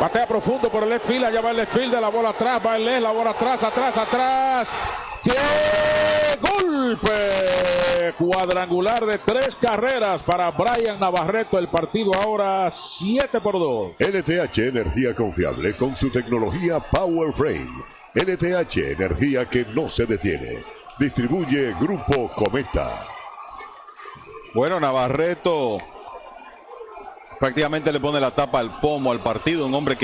Patea profundo por el left field, allá va el left field, de la bola atrás, va el left, la bola atrás, atrás, atrás. ¡Qué golpe! Cuadrangular de tres carreras para Brian Navarreto. El partido ahora 7 por 2. LTH Energía Confiable con su tecnología Power Frame. LTH Energía que no se detiene. Distribuye Grupo Cometa. Bueno, Navarreto prácticamente le pone la tapa al pomo al partido, un hombre que